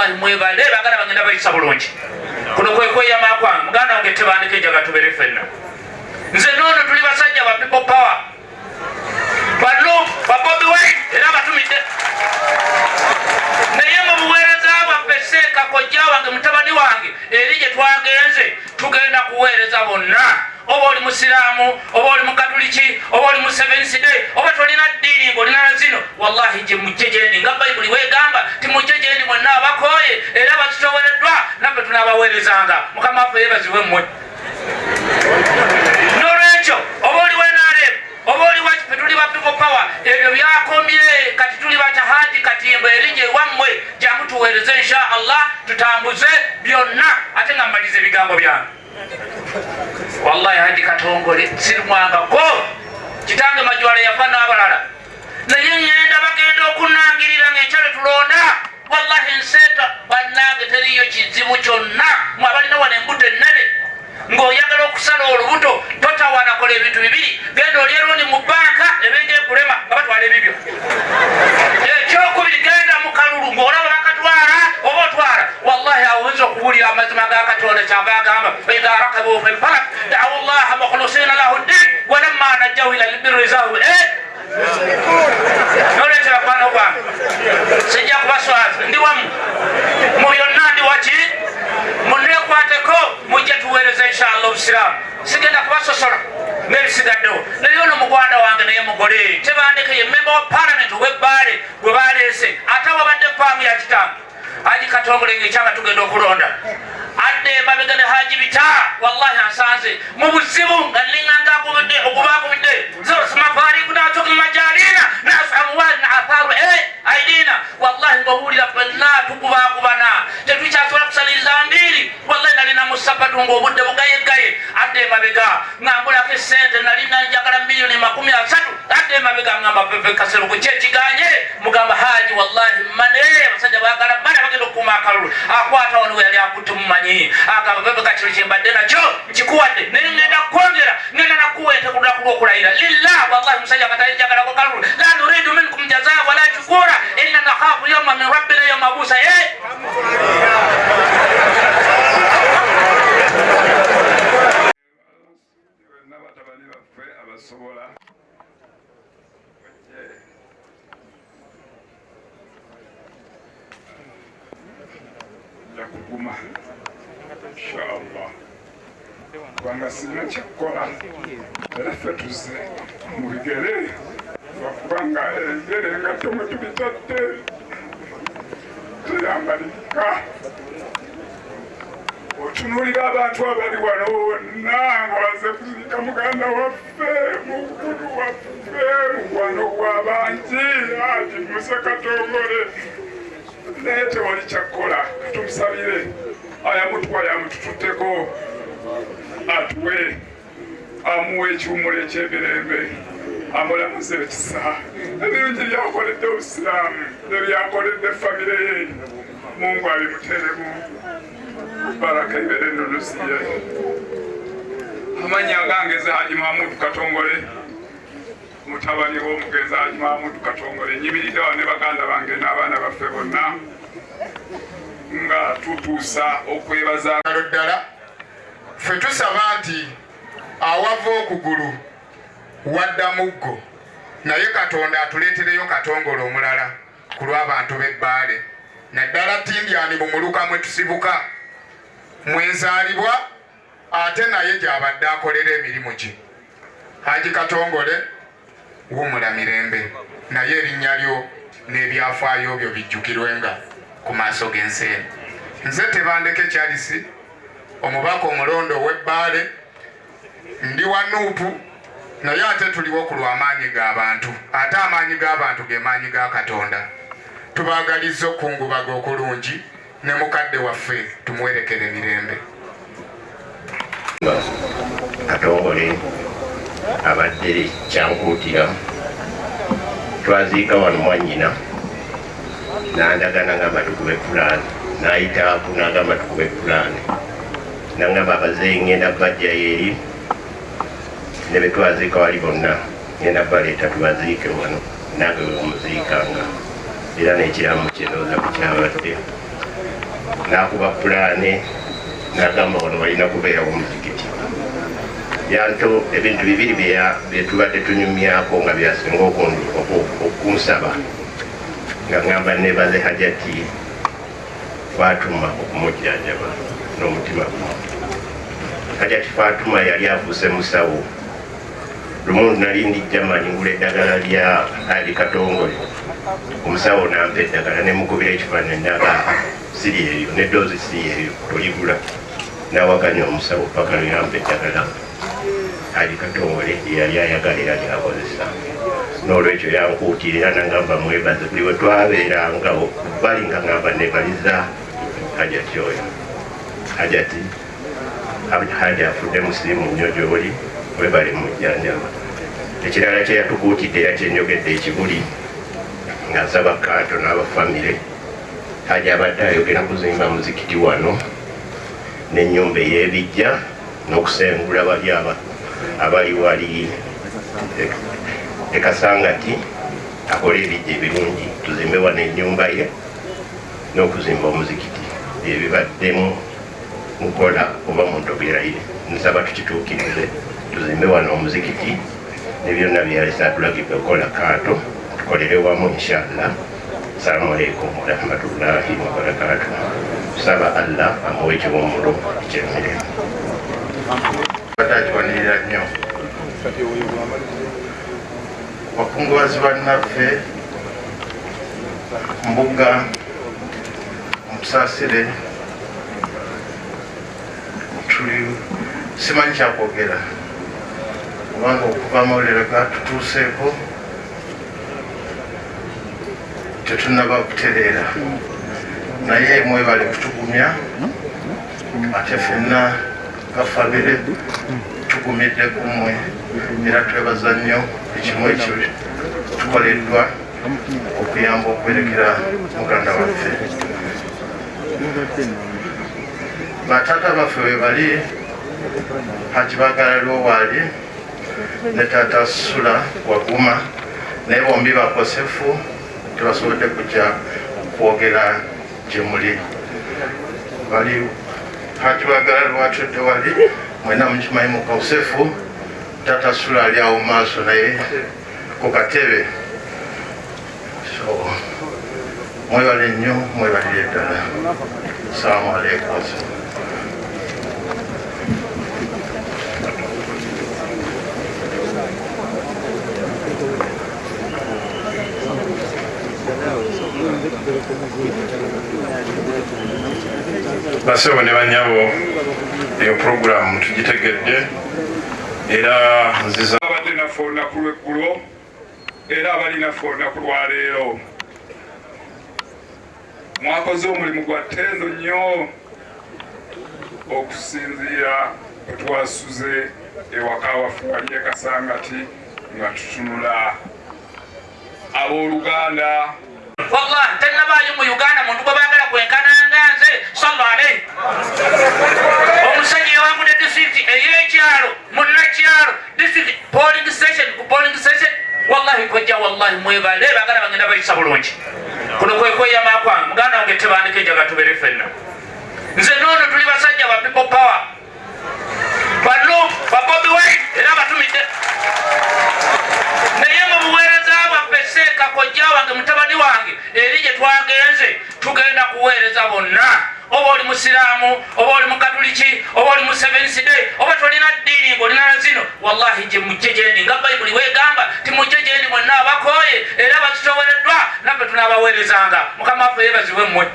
wallahi mwebale bagala bagenda bayisa bulungi. Kuno kwekweyama kwange muganda wange tebandika ejaga tubere fenna nze noono tuli basajja ba people power. Bano babobi wine era batumidde. Naye mu buweereza bwaffe seeka kojja wange mutabani wange eri gye twagenze tugenda kuweereza bonna. Oba oli musiraamu oba oli mukatuliki oba oli musevensiday oba tolina ddiini ngaolina na zino wallahi gye mujje gyendi nga bayibuli wegamba timujje gyendi mwenna abakooye era bakitowereddwa naffe tunaabaweerezanga mukama waffe yebazibwe mmwe. Nolwekyo oba oli wenarem oba oli wakife tuli ba people power ebyo byakomye. Kati tuli batahaji katimbo eri gye wammwe jangu tuweereze insha allah tutambuze byonna ate nga mmaliza ebigambo byange. Wallahi hadi katongole sirimwangako kitange majwala yafa n'abalala. Naye ŋŋenda bagenda okunangirira ngaekyalo tulonda wallahi nseeta bannange teriyo kizibu kyonna. Mwe abalina wano embuto ennene. Ng'oyagala okusala olubuto totawanakola ebintu bibiri. Genda olyerundi mu banka ebenge ekulema nga batwala ebibyo. Ekyokubiri genda mu kalulu ng'olaba bakatwala oba otwala. Wallahi awinza okuwulira amazima ga katonda kyava agamba faidha rakabu fi lfalak dawu llaha mukhlusina lahu ddin walamma najjahu ila lbirizahu nolwekyo bakwano gwange sijja kubaswaza ndi wamu mu byonna ndi waki munekwateko mujje tuweereza obusiraamu sigenda kubasosola nebisigaddewo naye ono mugwanda wange naye mugole. Tebandeke ye memba wa palamenti owebbaale gwe baleese ate wabadde faamu ya kitange haji katongole ngaekyanga tugenda okulonda. Adde emabega ne haji bita. Wallahi ansanze. Mu buzibu nga ninganga akubidde okuba akubidde zosmafarikunatukmajalina nasamuwali naatharu aidina. Wallahi ngaowulira fenna kusaliriza mbiri musapatu ngaobudde bugayegaye. Adde emabega ngambulako esente nalina njagala miliyoni makumi asatu. Adde emabega ngamba kaseruku kyekiganye. Mugamba haji wallahi mane abasajja bagala bana bagenda okukuma akalulu. Akwata wano we yali akutte mumanyi agamba pepe kakiro kyembadde nakyo nkikuwadde. Naye ngenda kwongera ngenda nakuwetekululaku lwokulayira. Lillah wallahi musajja katayinjagalako kalulu. La nuridu minkum jazaa wala shukura inna nakhafu yauma min rabbina yauma busa n'abatabani kuguma inshallah. Kubanga sirina kyakukola era ffe tuze mu bigere lwakubanga ebigere nga tomwe tubitadde tuyambalika. Otunulira abantu abali wano wonna nga baze kuzika muganda waffe mukulu waffe mukwano gwabangi ati muse katongole naye tewali kyakkola. Katumusabire ayamutwala yamutututteko atuwe. Amuwa ekiwumulo ekyemirembe amulamuze ekisa. Ebirungi byakoledde obusiraamu nebyakoledde famire ye. Mungu abimuteremu baraka ibere nolusiye amanya agangeze haji mahamudu katongole mutabani w'omugenzi haji mahamudu katongole. Nyimiridde wane baganda bange n'abaana baffe bonna nga tutuusa okwebaza ngalo ddala. Ffe tusaba nti awava okugulu wadda muggo naye katonda atuleetereyo katongole omulala ku lw'abantu b'ebbaale naddala tindyani mumuluka mwe tusibuka mwenzaalibwa ate naye gy'abadde akolera emirimu gye. Haji katongole wumula mirembe naye erinnya lyo n'ebyafaayo byo bijjukirwenga ku maaso g'ensi eno nze tebandeke kyalisi omubaka omulondo ow'ebbaale ndi wa nuupu naye ate tuliwo ku lw'amaanyi g'abantu ate amaanyi g'abantu ge maanyi ga katonda. Tubaagaliza okungubaga okulungi ne mukadde waffe tumuwerekere emirembe katongole abadde kyankuutira twaziika wano mwanyina nandagana ngamba tukube pulaani nayitaaku nagamba tukube pulaani. Nangamba abazeeyi ngenda bajjayo eri ne betwaziika wali bonna ngenda baleeta tubaziike wano nange webamuziikanga era nekiramu kyenooza kukyabadde nakuba pulaani nagamba wano walina kubeerawo muzikiti yanto ebintu bibiri byetubadde tunyumyako nga byasinga okunsaba. Nga ngamba nebaze hajati fatuma okumujjanjaba n'omutima gumu hajati fatuma yali afuuse musawo. Lumu nali ndi jamani ngula eddagala lya ali katongole. Omusawo nampa eddagala nemukubira ekifaananyi naga siri eyo nedoozi siri eyo oligula nawakanya omusawo paka yampa eddagala ali katongole yali ayagala era lyakozesa n'olwekyo yankuutirira nagamba mwebaze buli we twabeeranga bali nga ngamba nebaliza hajati oyo hajati haja afudde musiimu nnyo gyoli webale mujjanjaba ekirala kyeyatukuutidde era kyenyogedde ekibuli nga nsaba kanto n'abafamire. Haja abadde ayogera kuzimba muzikiti wano n'ennyumba ey'ebijja n'okusengula bali aba abali wali e- ekasangati akole ebijja ebirungi tuzimbe wano ennyumba ye n'okuzimba omuzikiti. Byebibaddemu mukola oba muntogeraire nsaba tukituukirize tuzimbe wano omuzikiti ne byonna byalesa atulagidde okukola kaato tukolere wamu inshallah. Salamu aleikum warahmatullahi wabarakatu saba allah amuwe ekiwumulo ekyemirembe batakiwanirira nnyo bakungubazi bannaffe mbuga musaasire tuli simanyi kyakwogera kubanga okuva amawulire gatutuuseeko tetunaba kutereera. Naye mwebale kutugumya ate fenna gafabire tugumidde kumwe. Era twebaza nnyo ekimu ekyo tukoleddwa okuyamba okwerekera muganda waffe. Batata baffe we bali haji bagalaliwo waali ne tata sula waguma naye bombi bakosefu tebasobodde kujja kwogera gye muli. Bali haji bagalaliwo atudde wali. Mwena mukimanyi mukosefu tata sula ali awo maaso naye ku katebe so mwebale nnyo mwebalire ddala salamu aleikum basebo ne banyabo eyo puroguramu tugitegedde era nziza abadde naffe olunaku lweggulo era abali naffe olunaku lwaleero mwakoze omulimu gwa ttendo nnyo okusinziira bwe twasuze ewaka waffe wali ekasangati nga tutunula. Abooluganda wallahi tenabaayo mu uganda muntu gwe baagala kwenkananga nze salla alaihi omusajja yawangudde disitulikiti ey'ekyalo munnakyalo disitulikiti polling station ku polling station. Wallahi kojja wallahi mwebale baagala bagenda bayisa bulungi. Kuno kwe kweyama kwange muganda wange tebandika enjaga tubere ffenna nze noono tuli basajja ba people power bano babobi wine era batumidde naye mu buweereza bwaffe seeka kojja wange mutabani wange eri gye twagenze tugenda kuweereza bonna oba oli musiraamu oba oli mukatuliki oba oli musevensi day oba tolina ddiini ngaolina zino wallahi gye mujje gyendi nga bayibuli wegamba timujje gyendi mwenna abakooye era bakitowereddwa naffe tunaabaweerezanga mukama waffe yebaziwe mmwe.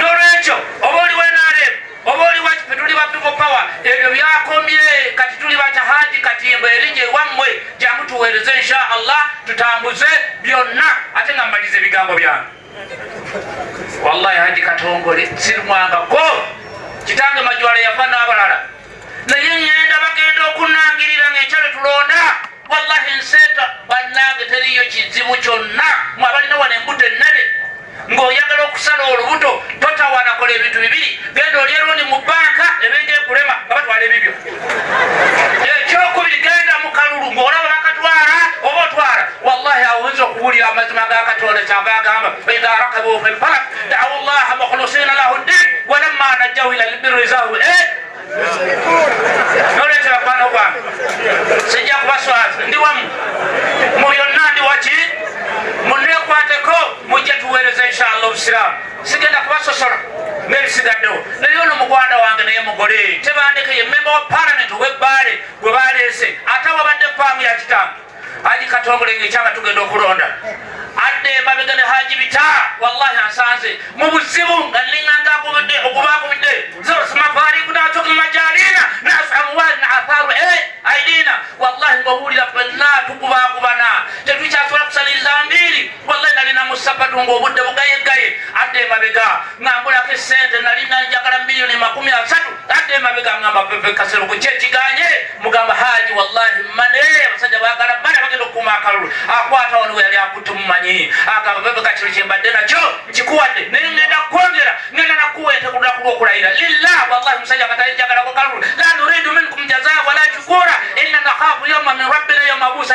Nolwekyo oba oli wenarem oba oli wakife tuli ba people power ebyo byakomye kati tuli batahaji katimba erinnya ewammwe jangu tuweereze insha allah tutambuze byonna ate nga mmaliza ebigambo byange wallahi haji katongole sirumwangako kitange majwala yafa n'abalala. Naye ŋŋenda bagenda okunnangirira ng'ekyalo tulonda. Wallahi nseeta bannange teriyo kizibu kyonna. Mwe abalina wano embuto ennene. Ng'oyagala okusala olubuto totawanakola ebintu bibiri. Genda olya lundi mu banka ebenge ekulema nga batwala ebibyo ekyokubiri genda mu kalulu ng'olaba bakatwala oba otwala. Wallahi awo oyinza okuwulira amazima ga katonda kyava agamba fi lfalak dawu llaha mukhlisina lahu ddin walamma najjahu ila lbirri zahu eh? noletera kwano kwange sijja kubaswaza ndi wamu mu byonna ndi waki munekwateko mujje tuweereza inshallah obusiraamu sigenda kubasosola ng'ebisigaddewo naye ono mugwanda wange naye mugole tebandeke ye memba wa palamenti ow'ebbaale gwe baleese ate wabadde paamu ya kitange haji katongole ngaekyanga tugenda okulonda. Adde mabega ne haji bita wallahi ansanze mu buzibu nga nliŋŋanga akubidde okuba akubidde zosmafaari kunatoka majalina nasamwali na atharu e aidina wallahi ngaowulira fenna tukubakubana tetukyasobola kusaliriza mbiri wallahi nalina musabatu ngaobudde bugayegaye. Adde mabega ngambulako esente nalina njagala miliyoni makumi asatu. Adde mabega ngamba kaseruku kyekiganye mugamba haji wallahi mane abasajja bagala akalulu akwata we yali akutte mumanyi agamba pepe kakiro kyembadde nakyo nkikuwadde. Naye ngenda kukwongera ngenda nakuwa lunaku lwokulayira lillah wallahi musajja katalijagalako kalulu la nuridu minkum jazaa wala shukura inna nakhafu yawma min rabbina yawma busa